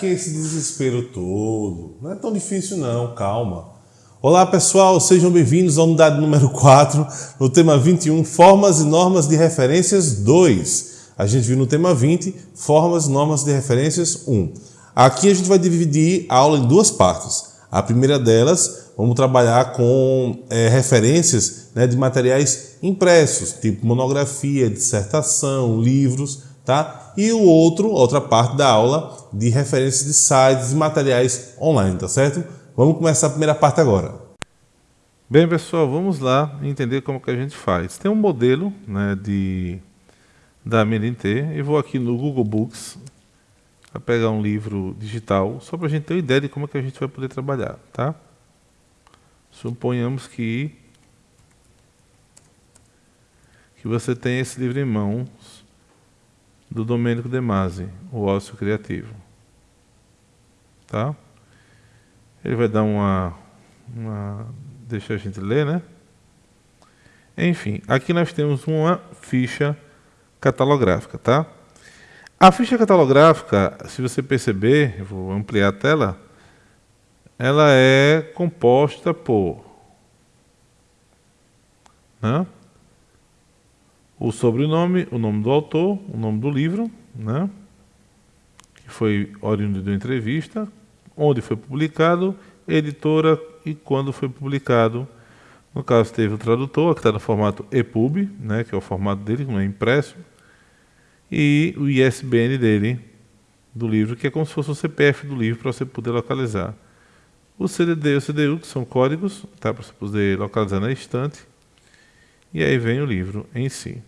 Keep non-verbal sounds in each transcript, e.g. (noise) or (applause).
Que esse desespero todo? Não é tão difícil não, calma. Olá pessoal, sejam bem-vindos à unidade número 4, no tema 21, Formas e Normas de Referências 2. A gente viu no tema 20, Formas e Normas de Referências 1. Aqui a gente vai dividir a aula em duas partes. A primeira delas, vamos trabalhar com é, referências né, de materiais impressos, tipo monografia, dissertação, livros, tá? E o outro, outra parte da aula de referências de sites e materiais online, tá certo? Vamos começar a primeira parte agora. Bem, pessoal, vamos lá entender como que a gente faz. Tem um modelo né, de, da MNT, eu vou aqui no Google Books, para pegar um livro digital, só para a gente ter uma ideia de como que a gente vai poder trabalhar, tá? Suponhamos que que você tem esse livro em mãos do Domênico De Masi, O Ócio Criativo. Tá? Ele vai dar uma, uma... Deixa a gente ler, né? Enfim, aqui nós temos uma ficha catalográfica, tá? A ficha catalográfica, se você perceber, vou ampliar a tela, ela é composta por né? O sobrenome, o nome do autor, o nome do livro, né? que foi oriundo uma entrevista, onde foi publicado, editora e quando foi publicado. No caso, teve o tradutor, que está no formato EPUB, né? que é o formato dele, não é impresso e o ISBN dele, do livro, que é como se fosse o CPF do livro para você poder localizar. O CDD e o CDU, que são códigos, tá, para você poder localizar na estante. E aí vem o livro em si.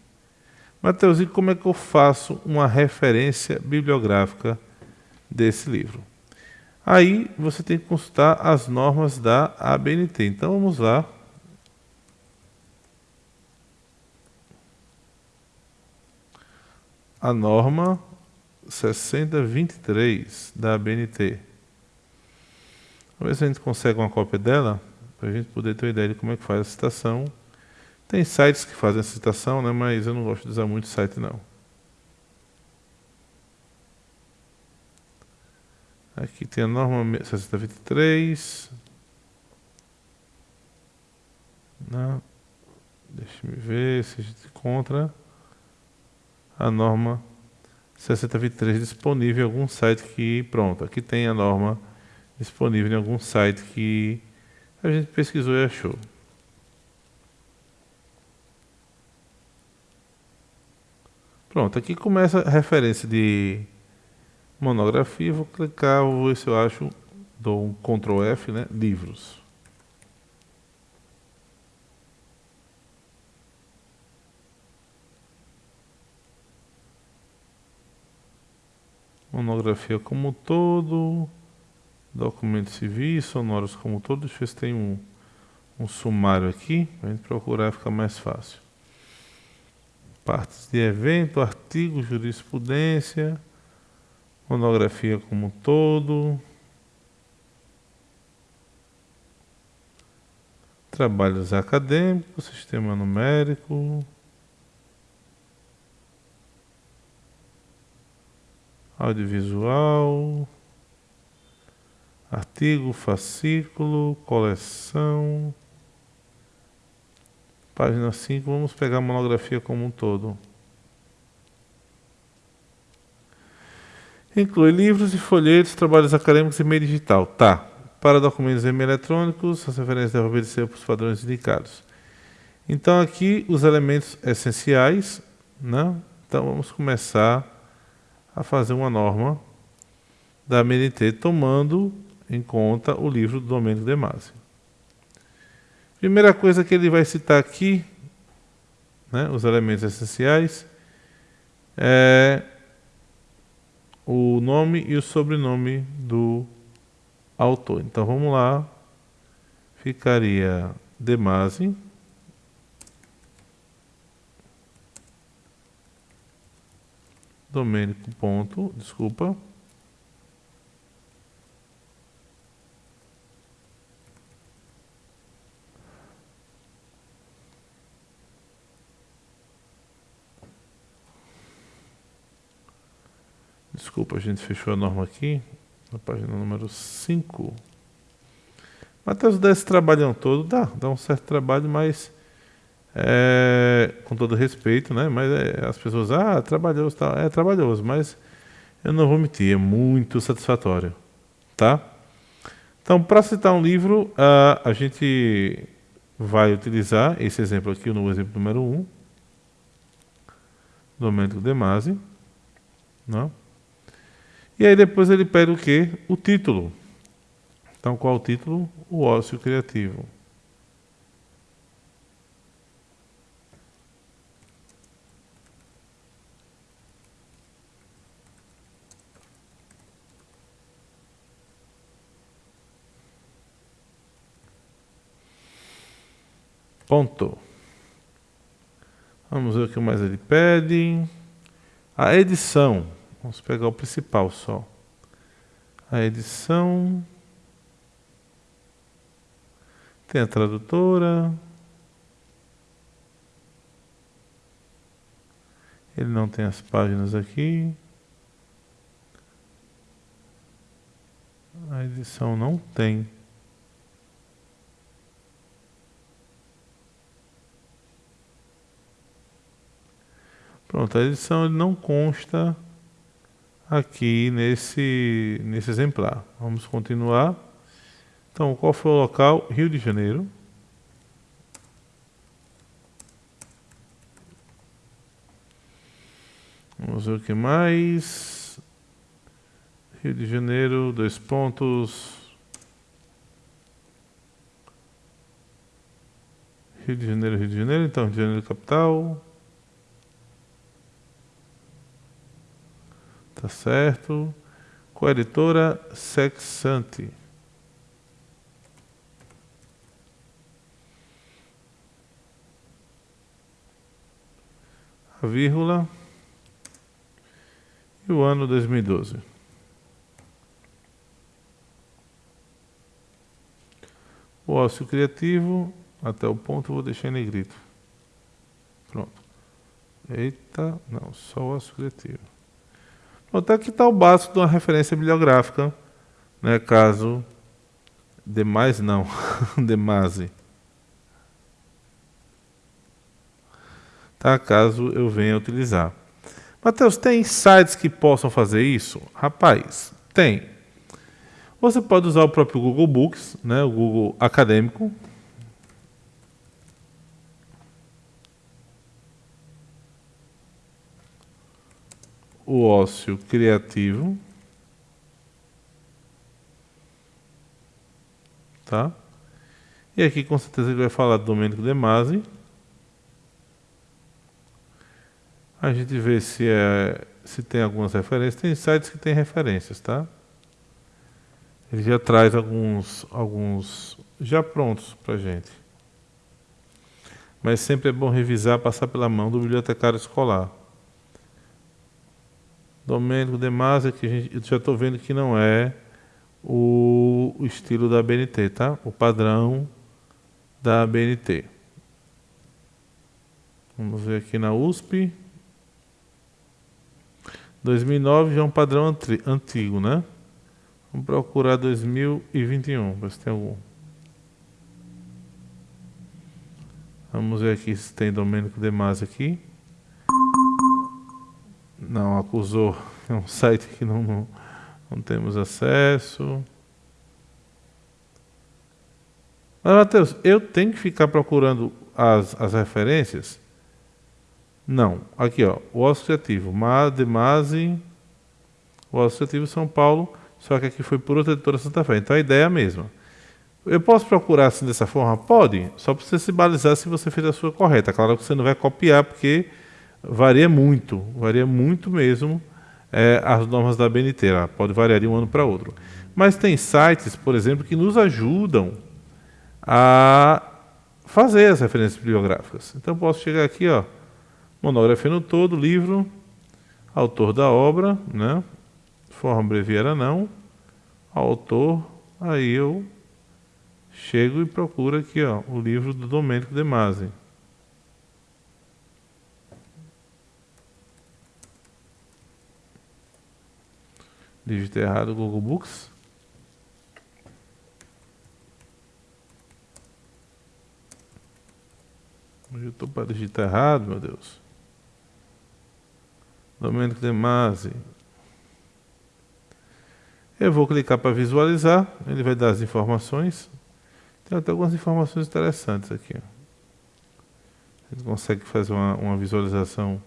Mateuzinho, como é que eu faço uma referência bibliográfica desse livro? Aí você tem que consultar as normas da ABNT. Então vamos lá a norma 6023 da ABNT. Vamos ver se a gente consegue uma cópia dela, para a gente poder ter uma ideia de como é que faz a citação. Tem sites que fazem a citação, né, mas eu não gosto de usar muito site não. Aqui tem a norma 6023. Não. Deixa eu ver se a gente encontra a norma 6023 disponível em algum site que, pronto, aqui tem a norma disponível em algum site que a gente pesquisou e achou. Pronto, aqui começa a referência de monografia, vou clicar, vou ver se eu acho, dou um Ctrl F, né, livros. monografia como um todo, documentos civis, sonoros como um todo. Deixa eu ver se tem um, um sumário aqui, para a gente procurar ficar mais fácil. Partes de evento, artigo, jurisprudência, monografia como um todo. Trabalhos acadêmicos, sistema numérico, audiovisual, artigo, fascículo, coleção. Página 5, vamos pegar a monografia como um todo. Inclui livros e folhetos, trabalhos acadêmicos e meio digital. Tá. Para documentos e meio eletrônicos, as referências devem obedecer para os padrões indicados. Então, aqui os elementos essenciais. Né? Então, vamos começar a fazer uma norma da MNT tomando em conta o livro do Domênico de Masi. Primeira coisa que ele vai citar aqui, né, os elementos essenciais, é o nome e o sobrenome do autor. Então vamos lá, ficaria Demasi, Domênico ponto, desculpa. Desculpa, a gente fechou a norma aqui, na página número 5. Matheus dá esse trabalhão todo, dá, dá um certo trabalho, mas é, com todo respeito, né? Mas é, as pessoas, ah, trabalhoso, tá, é trabalhoso, mas eu não vou mentir, é muito satisfatório, tá? Então, para citar um livro, uh, a gente vai utilizar esse exemplo aqui, no exemplo número 1, um, Domênico De Masi, não? E aí depois ele pede o quê? O título. Então, qual o título? O ócio criativo. Ponto. Vamos ver o que mais ele pede. A edição. Vamos pegar o principal só. A edição. Tem a tradutora. Ele não tem as páginas aqui. A edição não tem. Pronto, a edição não consta aqui nesse, nesse exemplar. Vamos continuar. Então, qual foi o local? Rio de Janeiro. Vamos ver o que mais. Rio de Janeiro, dois pontos. Rio de Janeiro, Rio de Janeiro, então Rio de Janeiro capital. Tá certo? Coeditora Sexante. A vírgula e o ano 2012. O ócio criativo, até o ponto vou deixar em negrito. Pronto. Eita, não, só o ócio criativo. Até aqui está o básico de uma referência bibliográfica, né, caso demais não, (laughs) demase. Tá, caso eu venha utilizar. Mateus, tem sites que possam fazer isso? Rapaz, tem. Você pode usar o próprio Google Books, né, o Google Acadêmico, o ócio criativo. Tá? E aqui com certeza ele vai falar do Domênico De Masi. A gente vê se, é, se tem algumas referências. Tem sites que tem referências, tá? Ele já traz alguns, alguns já prontos para gente. Mas sempre é bom revisar, passar pela mão do bibliotecário escolar. Domênico De Masi, que gente, eu já estou vendo que não é o, estilo da BNT, tá? O padrão da BNT. Vamos ver aqui na USP. 2009 já é um padrão antigo, né? Vamos procurar 2021, ver se tem algum. Vamos ver aqui se tem Domênico De Masi aqui. Não, acusou. É um site que não, não, não temos acesso. Mas, Matheus, eu tenho que ficar procurando as, as referências? Não. Aqui, ó, o associativo. Mademase, o associativo São Paulo, só que aqui foi por outra editora Santa Fé. Então a ideia é a mesma. Eu posso procurar assim dessa forma? Pode. Só para você se balizar se você fez a sua correta. Claro que você não vai copiar, porque varia muito, varia muito mesmo é, as normas da BNT, ela pode variar de um ano para outro. Mas tem sites, por exemplo, que nos ajudam a fazer as referências bibliográficas. Então posso chegar aqui, ó, monografia no todo, livro, autor da obra, né? Forma breviária não, autor, aí eu chego e procuro aqui, ó, o livro do Domênico De Masi. Digitei errado Google Books. Eu estou para digitar errado, meu Deus. Domênico de Masi. Eu vou clicar para visualizar, ele vai dar as informações. Tem até algumas informações interessantes aqui. A gente consegue fazer uma, uma visualização.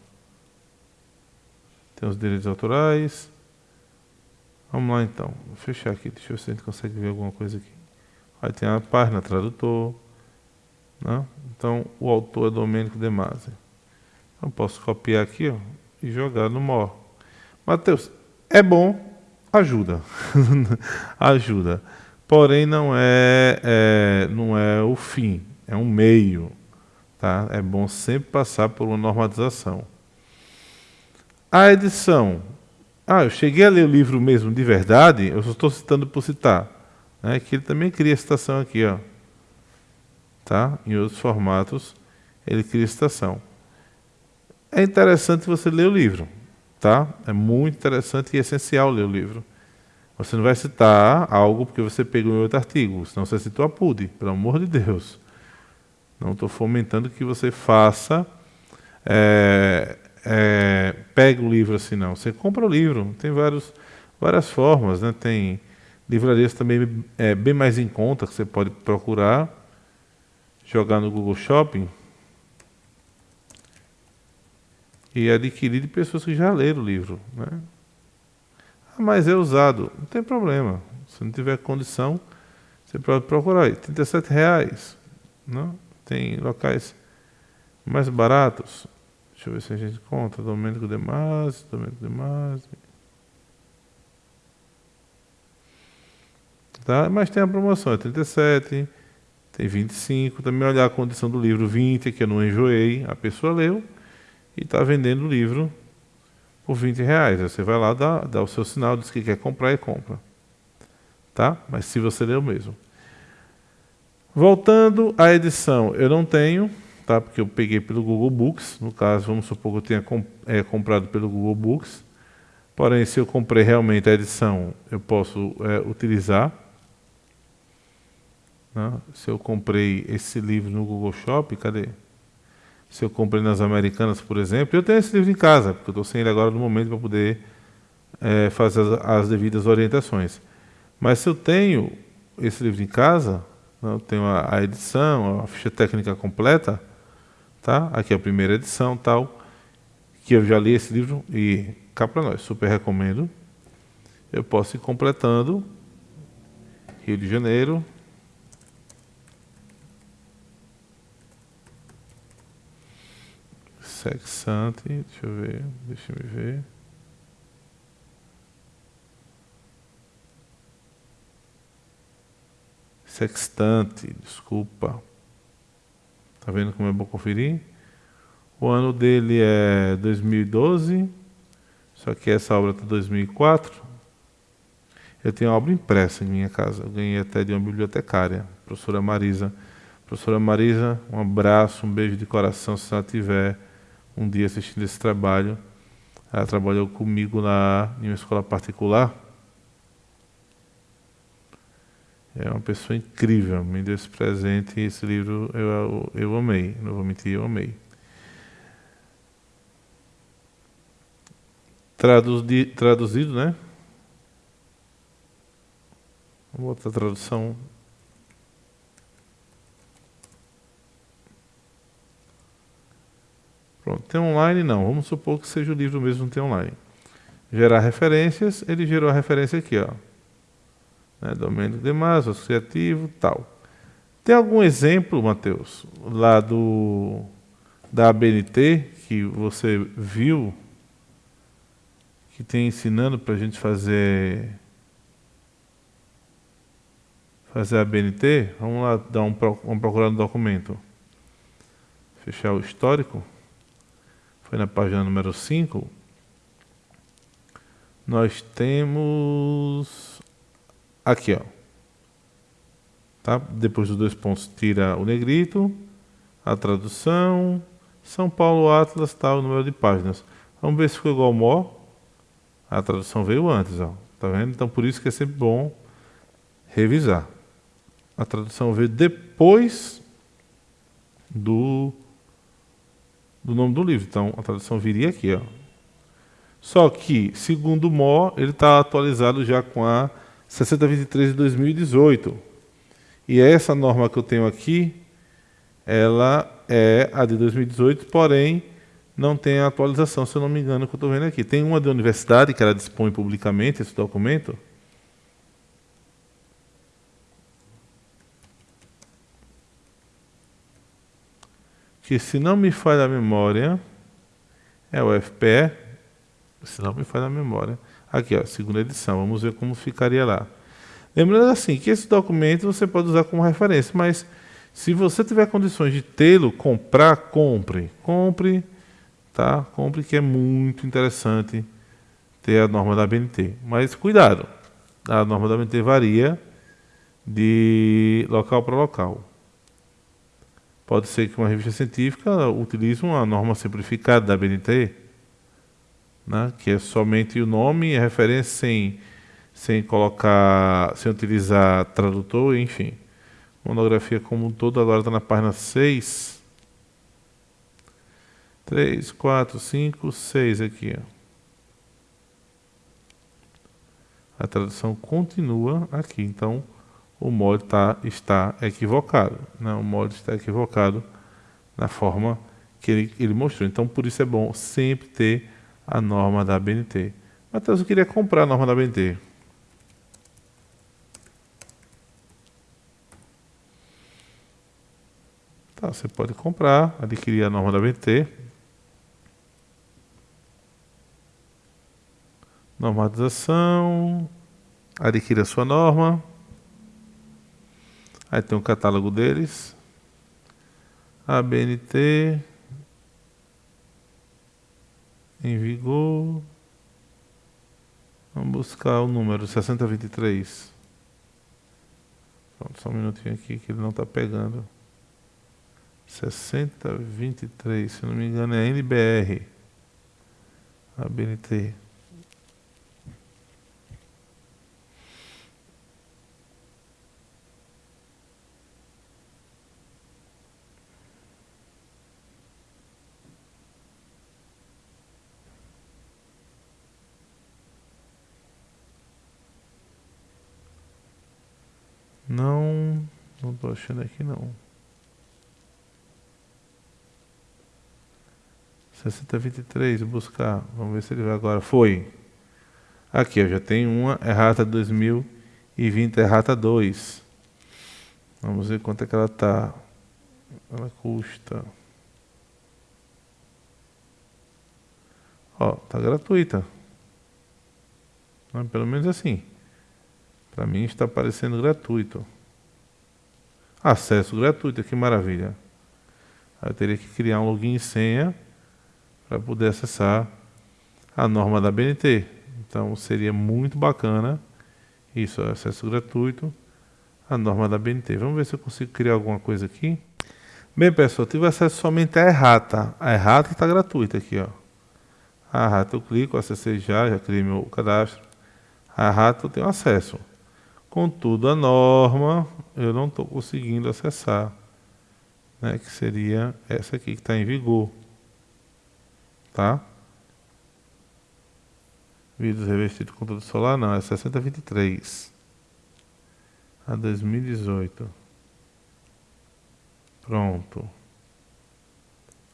Tem os direitos autorais. Vamos lá então. Vou fechar aqui. Deixa eu ver se a gente consegue ver alguma coisa aqui. Aí tem a página tradutor. Né? Então o autor é Domênico De Masi. Então posso copiar aqui ó, e jogar no MOR. Mateus, é bom, ajuda. (laughs) ajuda. Porém não é, é, não é o fim, é um meio. Tá? É bom sempre passar por uma normatização. A edição. Ah, eu cheguei a ler o livro mesmo de verdade, eu só estou citando por citar. Né, que ele também cria citação aqui, ó. Tá? Em outros formatos, ele cria citação. É interessante você ler o livro, tá? É muito interessante e essencial ler o livro. Você não vai citar algo porque você pegou em outro artigo, senão você citou a PUD, pelo amor de Deus. Não estou fomentando que você faça, é, é, pegue o livro assim, não. Você compra o livro, tem vários, várias formas, né? Tem livrarias também é, bem mais em conta que você pode procurar, jogar no Google Shopping e adquirir de pessoas que já leram o livro, né? Ah, mas é usado, não tem problema. Se não tiver condição, você pode procurar aí, 37 reais, não? Tem locais mais baratos. Deixa eu ver se a gente encontra. Domênico de Masi, Domênico de Masi. Tá? Mas tem a promoção, é 37, tem 25. Também olhar a condição do livro 20, que eu não enjoei. A pessoa leu e está vendendo o livro por 20 reais. Você vai lá, dá, dá o seu sinal, diz que quer comprar e compra. Tá? Mas se você leu mesmo. Voltando à edição, eu não tenho, tá? Porque eu peguei pelo Google Books. No caso, vamos supor que eu tenha comp é, comprado pelo Google Books. Porém, se eu comprei realmente a edição, eu posso é, utilizar. Né? Se eu comprei esse livro no Google Shop, cadê? Se eu comprei nas Americanas, por exemplo, eu tenho esse livro em casa, porque eu estou sem ele agora no momento para poder é, fazer as, as devidas orientações. Mas se eu tenho esse livro em casa, eu tenho a edição, a ficha técnica completa, tá? Aqui é a primeira edição, tal, que eu já li esse livro e cá para nós, super recomendo. Eu posso ir completando Rio de Janeiro, Sexante, deixa eu ver, deixa eu ver. sextante, desculpa. Tá vendo como é bom conferir? O ano dele é 2012, só que essa obra está 2004. Eu tenho a obra impressa em minha casa, eu ganhei até de uma bibliotecária, professora Marisa. Professora Marisa, um abraço, um beijo de coração se ela tiver um dia assistindo esse trabalho. Ela trabalhou comigo na, em uma escola particular É uma pessoa incrível, me deu esse presente e esse livro eu, eu amei, não vou mentir, eu amei. Traduzi, traduzido, né? Vamos botar a tradução. Pronto, tem online não, vamos supor que seja o livro mesmo, tem online. Gerar referências, ele gerou a referência aqui, ó né, Domênico de associativo, tal. Tem algum exemplo, Mateus, lá do da ABNT que você viu que tem ensinando para a gente fazer fazer a BNT? Vamos lá dar um vamos procurar no documento. Fechar o histórico. Foi na página número 5. Nós temos Aqui, ó. Tá? Depois dos dois pontos, tira o negrito, a tradução, São Paulo Atlas, tá, o número de páginas. Vamos ver se ficou igual ao MO. A tradução veio antes, ó. tá vendo? Então por isso que é sempre bom revisar. A tradução veio depois do, do nome do livro. Então a tradução viria aqui, ó. Só que, segundo o MO, ele está atualizado já com a 6023 de 2018. E essa norma que eu tenho aqui, ela é a de 2018, porém não tem a atualização, se eu não me engano, que eu estou vendo aqui. Tem uma da universidade que ela dispõe publicamente esse documento. Que se não me falha a memória, é o FPE, se não me falha a memória. Aqui, ó, segunda edição, vamos ver como ficaria lá. Lembrando assim, que esse documento você pode usar como referência, mas se você tiver condições de tê-lo, comprar, compre. Compre tá? Compre que é muito interessante ter a norma da BNT. Mas cuidado, a norma da BNT varia de local para local. Pode ser que uma revista científica utilize uma norma simplificada da BNT, né, que é somente o nome e a referência sem, sem colocar, sem utilizar tradutor, enfim. Monografia como um todo agora está na página 6 3, 4, 5, 6 aqui. Ó. A tradução continua aqui, então o mod tá, está equivocado. Né? O mod está equivocado na forma que ele, ele mostrou. Então, por isso é bom sempre ter a norma da BNT. Matheus, eu queria comprar a norma da BNT. Tá, você pode comprar, adquirir a norma da BNT. Normatização. Adquira a sua norma. Aí tem o um catálogo deles. ABNT. Em vigor. Vamos buscar o número 6023. Pronto, só um minutinho aqui que ele não está pegando. 6023, se não me engano é NBR. ABNT. Não, não estou achando aqui não. 6023, buscar. Vamos ver se ele vai agora. Foi. Aqui, eu já tenho uma errata 2020 errata 2. Vamos ver quanto é que ela está. Ela custa. Ó, tá gratuita. Pelo menos assim. Para mim está aparecendo gratuito. Acesso gratuito, que maravilha. Eu teria que criar um login e senha para poder acessar a norma da BNT. Então seria muito bacana isso, acesso gratuito à norma da BNT. Vamos ver se eu consigo criar alguma coisa aqui. Bem, pessoal, tive acesso somente à errata. A errata está gratuita aqui, ó. A errata eu clico, acessei já, já criei meu cadastro. A errata eu tenho acesso. Contudo, a norma eu não estou conseguindo acessar, né, que seria essa aqui que está em vigor. Tá? Vidros revestidos com conteúdo solar, não, é 6023. A 2018. Pronto.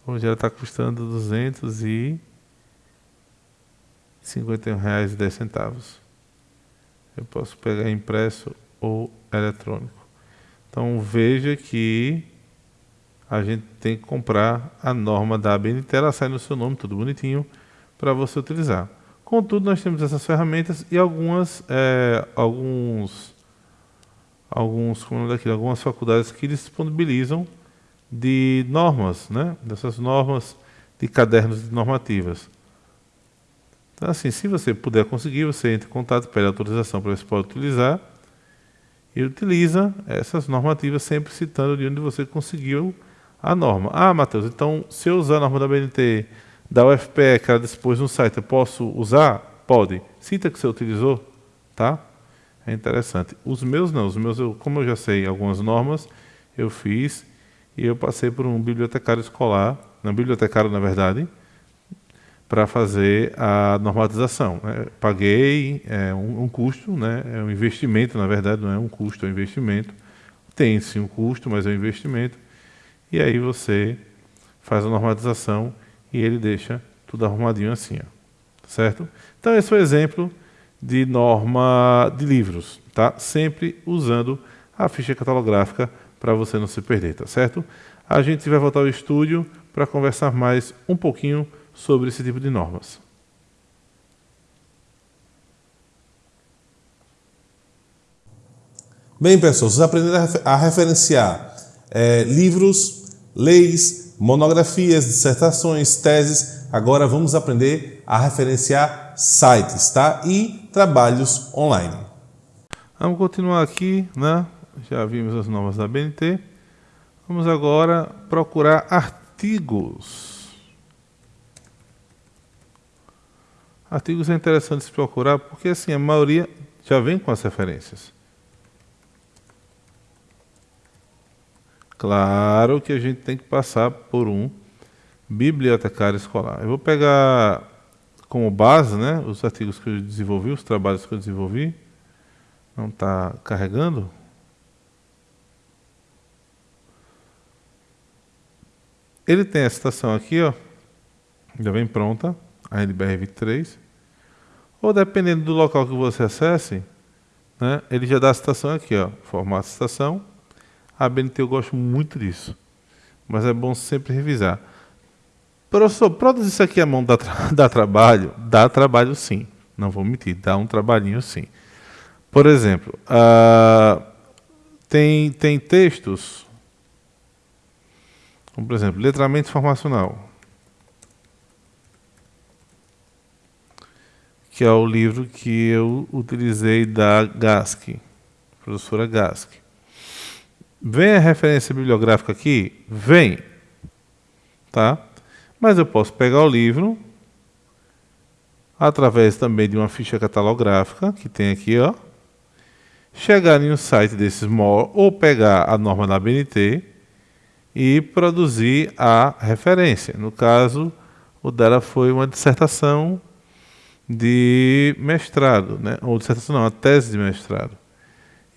Hoje ela está custando R$ 251,10 eu posso pegar impresso ou eletrônico. Então veja que a gente tem que comprar a norma da ABNT, ela sai no seu nome, tudo bonitinho, para você utilizar. Contudo, nós temos essas ferramentas e algumas, é, alguns, alguns, como é daquilo, algumas faculdades que disponibilizam de normas, né? dessas normas de cadernos de normativas. Então, assim, se você puder conseguir, você entra em contato, pede autorização para você pode utilizar e utiliza essas normativas sempre citando de onde você conseguiu a norma. Ah, Matheus, então se eu usar a norma da BNT, da UFPE, que ela dispôs no site, eu posso usar? Pode. Cita que você utilizou, tá? É interessante. Os meus não, os meus, eu, como eu já sei algumas normas, eu fiz e eu passei por um bibliotecário escolar, não bibliotecário na verdade, para fazer a normatização. Né? Paguei é, um, um, custo, né? é um investimento, na verdade, não é um custo, é um investimento. Tem sim um custo, mas é um investimento. E aí você faz a normatização e ele deixa tudo arrumadinho assim. Ó. Certo? Então, esse foi o exemplo de norma de livros, tá? Sempre usando a ficha catalográfica para você não se perder, tá certo? A gente vai voltar ao estúdio para conversar mais um pouquinho sobre esse tipo de normas. Bem, pessoal, vocês aprenderam a referenciar é, livros, leis, monografias, dissertações, teses. Agora vamos aprender a referenciar sites tá? e trabalhos online. Vamos continuar aqui, né? já vimos as normas da BNT. Vamos agora procurar artigos. Artigos é interessante se procurar porque assim a maioria já vem com as referências. Claro que a gente tem que passar por um bibliotecário escolar. Eu vou pegar como base né, os artigos que eu desenvolvi, os trabalhos que eu desenvolvi. Não está carregando? Ele tem a citação aqui, ó, já vem pronta, a NBR 23 ou dependendo do local que você acesse, né, ele já dá a citação aqui, ó, formato citação. A BNT eu gosto muito disso, mas é bom sempre revisar. Professor, produzir isso aqui à mão dá, tra (laughs) dá trabalho? Dá trabalho sim, não vou mentir, dá um trabalhinho sim. Por exemplo, uh, tem, tem textos, como por exemplo, letramento informacional. Que é o livro que eu utilizei da Gask, professora Gask. Vem a referência bibliográfica aqui? Vem. Tá? Mas eu posso pegar o livro através também de uma ficha catalográfica que tem aqui, ó. Chegar em um site desses ou pegar a norma da BNT e produzir a referência. No caso, o dela foi uma dissertação de mestrado, né? ou dissertação não, a tese de mestrado.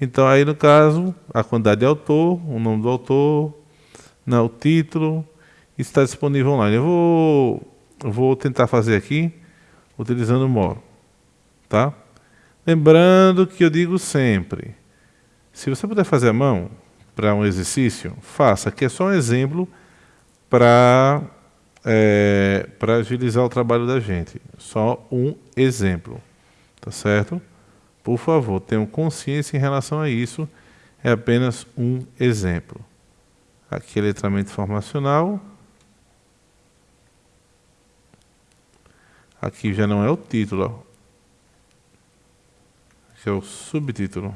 Então aí no caso, a quantidade de autor, o nome do autor, né, o título, está disponível online. Eu vou, vou tentar fazer aqui, utilizando o Moro. Tá? Lembrando que eu digo sempre, se você puder fazer a mão para um exercício, faça, que é só um exemplo para é, para agilizar o trabalho da gente. Só um exemplo, tá certo? Por favor, tenham consciência em relação a isso. É apenas um exemplo. Aqui é letramento informacional. Aqui já não é o título. Aqui é o subtítulo.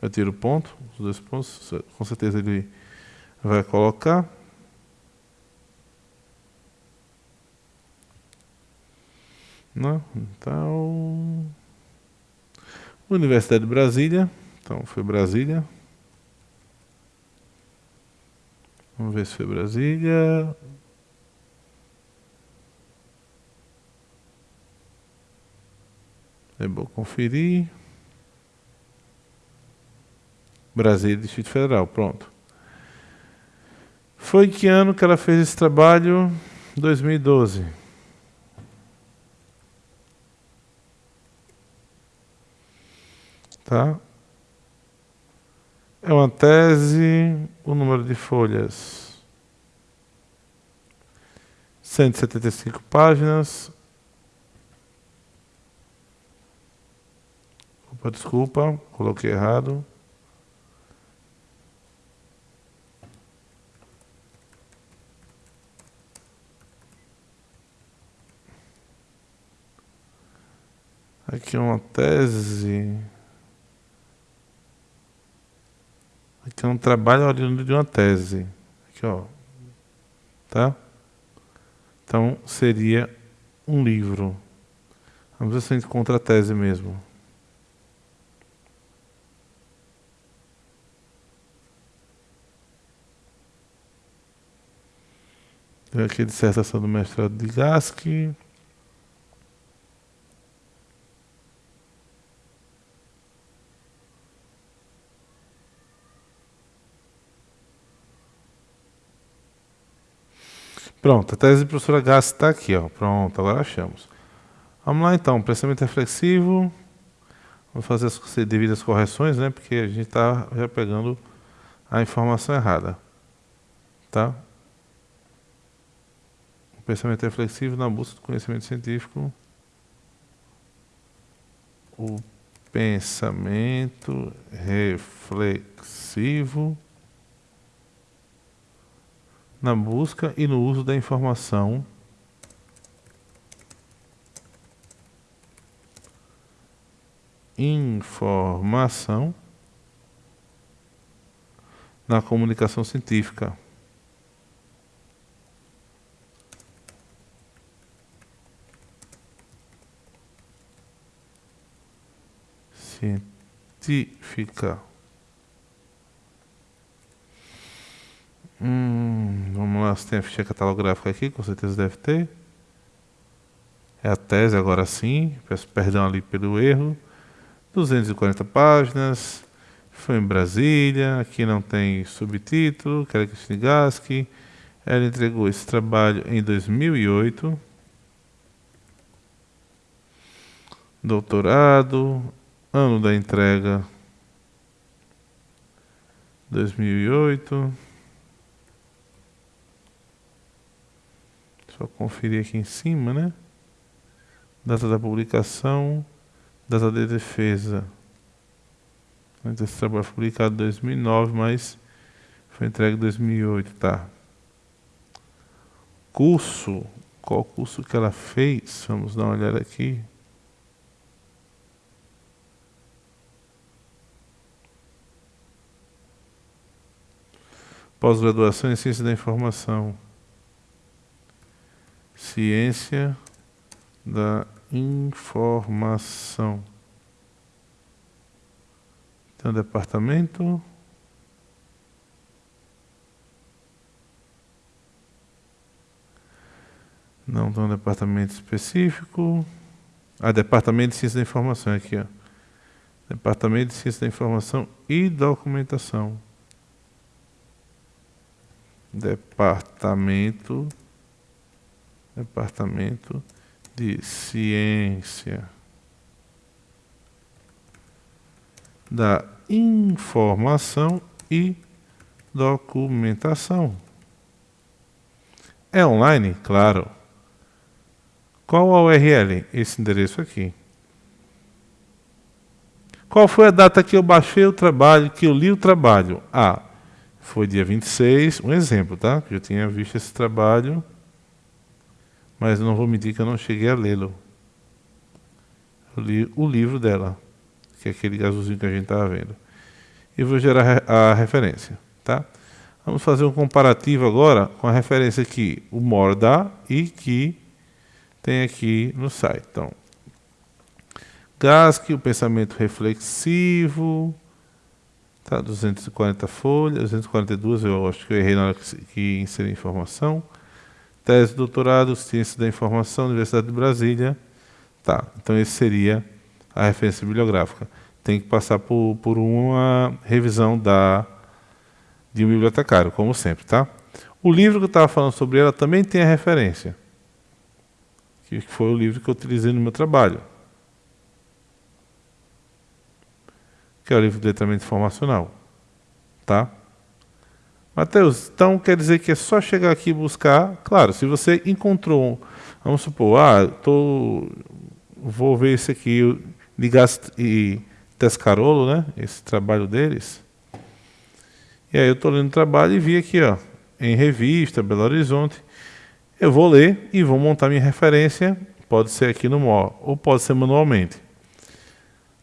Eu tiro ponto, os dois pontos, com certeza ele vai colocar. Né? Então, Universidade de Brasília. Então, foi Brasília. Vamos ver se foi Brasília. É bom conferir. Brasília, Distrito Federal, pronto. Foi que ano que ela fez esse trabalho? 2012. Tá? É uma tese, o número de folhas 175 páginas. Opa, desculpa, coloquei errado. Aqui é uma tese. Aqui é um trabalho oriundo de uma tese. Aqui, ó. Tá? Então, seria um livro. Vamos ver se a gente encontra a tese mesmo. Aqui dissertação do mestrado de Gaski. Pronto, a tese do professora Gassi está aqui, ó. Pronto, agora achamos. Vamos lá então, pensamento reflexivo. Vamos fazer as devidas correções, né? Porque a gente está já pegando a informação errada. Tá? O pensamento reflexivo na busca do conhecimento científico. O pensamento reflexivo na busca e no uso da informação informação na comunicação científica. Científica. Hum, vamos lá, se tem a ficha catalográfica aqui, com certeza deve ter. É a tese agora sim, peço perdão ali pelo erro. 240 páginas, foi em Brasília, aqui não tem subtítulo, quero que se Gaski. Ela entregou esse trabalho em 2008. Doutorado, ano da entrega 2008. Só conferir aqui em cima, né? Data da publicação, data de defesa. Esse trabalho foi publicado em 2009, mas foi entregue em 2008, tá? Curso, qual curso que ela fez? Vamos dar uma olhada aqui. Pós-graduação em Ciência da Informação. Ciência da informação. Tem um departamento. Não tem um departamento específico. Ah, Departamento de Ciência da Informação aqui, ó. Departamento de Ciência da Informação e Documentação. Departamento Departamento de Ciência da Informação e Documentação. É online? Claro. Qual a URL? Esse endereço aqui. Qual foi a data que eu baixei o trabalho, que eu li o trabalho? Ah, foi dia 26, um exemplo, tá? Eu tinha visto esse trabalho mas não vou mentir que eu não cheguei a lê-lo. Eu li o livro dela, que é aquele azulzinho que a gente estava vendo. E vou gerar a referência, tá? Vamos fazer um comparativo agora com a referência que o MOR dá e que tem aqui no site. Então, GASC, o pensamento reflexivo, tá? 240 folhas, 242, eu acho que eu errei na hora que, que inseri informação tese doutorado, Ciência da Informação, Universidade de Brasília. Tá, então esse seria a referência bibliográfica. Tem que passar por, por uma revisão da, de um bibliotecário, como sempre, tá? O livro que eu estava falando sobre ela também tem a referência, que foi o livro que eu utilizei no meu trabalho, que é o livro de letramento informacional, tá? Mateus, então quer dizer que é só chegar aqui e buscar. Claro, se você encontrou, vamos supor, ah, tô, vou ver esse aqui, Ligast e Tescarolo, né? Esse trabalho deles. E aí eu estou lendo o trabalho e vi aqui, ó, em revista, Belo Horizonte. Eu vou ler e vou montar minha referência. Pode ser aqui no MO, ou pode ser manualmente.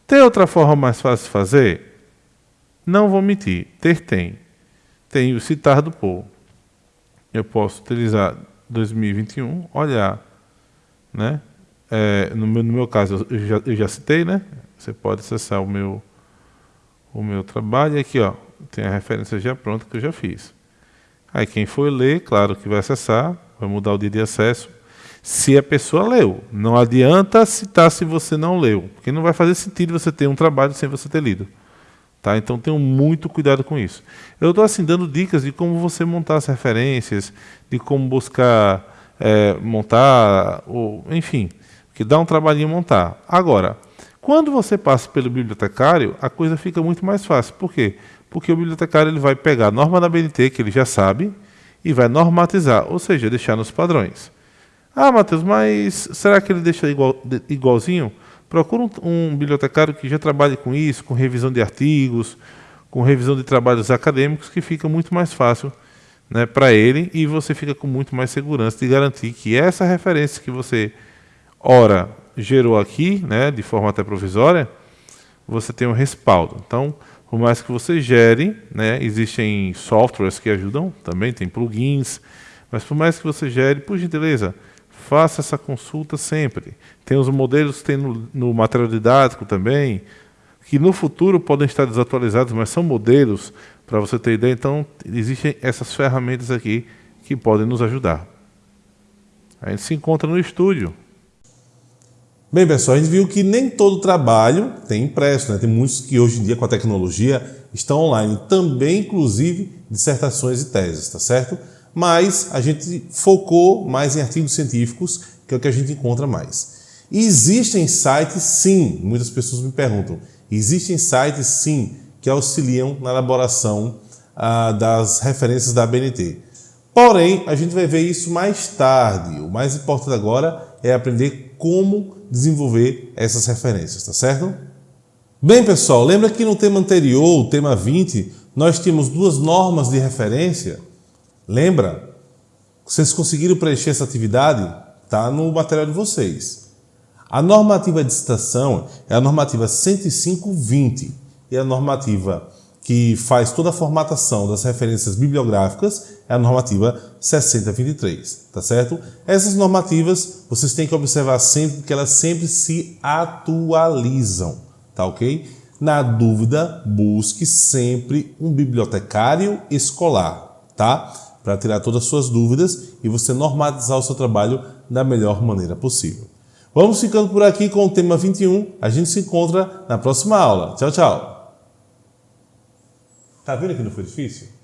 Tem outra forma mais fácil de fazer? Não vou mentir, ter tem tem o citar do povo. Eu posso utilizar 2021, olhar, né? é, no, meu, no meu caso, eu já, eu já citei, né? Você pode acessar o meu, o meu trabalho. E aqui, ó, tem a referência já pronta que eu já fiz. Aí quem for ler, claro que vai acessar, vai mudar o dia de acesso. Se a pessoa leu, não adianta citar se você não leu, porque não vai fazer sentido você ter um trabalho sem você ter lido. Tá? Então tenham muito cuidado com isso. Eu estou assim dando dicas de como você montar as referências, de como buscar é, montar, ou, enfim, que dá um trabalhinho montar. Agora, quando você passa pelo bibliotecário, a coisa fica muito mais fácil. Por quê? Porque o bibliotecário ele vai pegar a norma da BNT, que ele já sabe, e vai normatizar, ou seja, deixar nos padrões. Ah, Matheus, mas será que ele deixa igual, igualzinho? Procura um, um, bibliotecário que já trabalhe com isso, com revisão de artigos, com revisão de trabalhos acadêmicos, que fica muito mais fácil né, para ele e você fica com muito mais segurança de garantir que essa referência que você, ora, gerou aqui, né, de forma até provisória, você tem um respaldo. Então, por mais que você gere, né, existem softwares que ajudam, também tem plugins, mas por mais que você gere, por gentileza, faça essa consulta sempre. Tem os modelos tem no, no material didático também, que no futuro podem estar desatualizados, mas são modelos para você ter ideia. Então, existem essas ferramentas aqui que podem nos ajudar. A gente se encontra no estúdio. Bem, pessoal, a gente viu que nem todo trabalho tem impresso, né? Tem muitos que hoje em dia, com a tecnologia, estão online. Também, inclusive, dissertações e teses, tá certo? Mas a gente focou mais em artigos científicos, que é o que a gente encontra mais. Existem sites, sim, muitas pessoas me perguntam, existem sites, sim, que auxiliam na elaboração ah, das referências da BNT. Porém, a gente vai ver isso mais tarde. O mais importante agora é aprender como desenvolver essas referências, tá certo? Bem, pessoal, lembra que no tema anterior, o tema 20, nós tínhamos duas normas de referência Lembra? Vocês conseguiram preencher essa atividade? Está no material de vocês. A normativa de citação é a normativa 105.20 e a normativa que faz toda a formatação das referências bibliográficas é a normativa 6023, tá certo? Essas normativas vocês têm que observar sempre porque elas sempre se atualizam, tá ok? Na dúvida, busque sempre um bibliotecário escolar, tá? Para tirar todas as suas dúvidas e você normatizar o seu trabalho da melhor maneira possível. Vamos ficando por aqui com o tema 21. A gente se encontra na próxima aula. Tchau, tchau. Tá vendo que não foi difícil?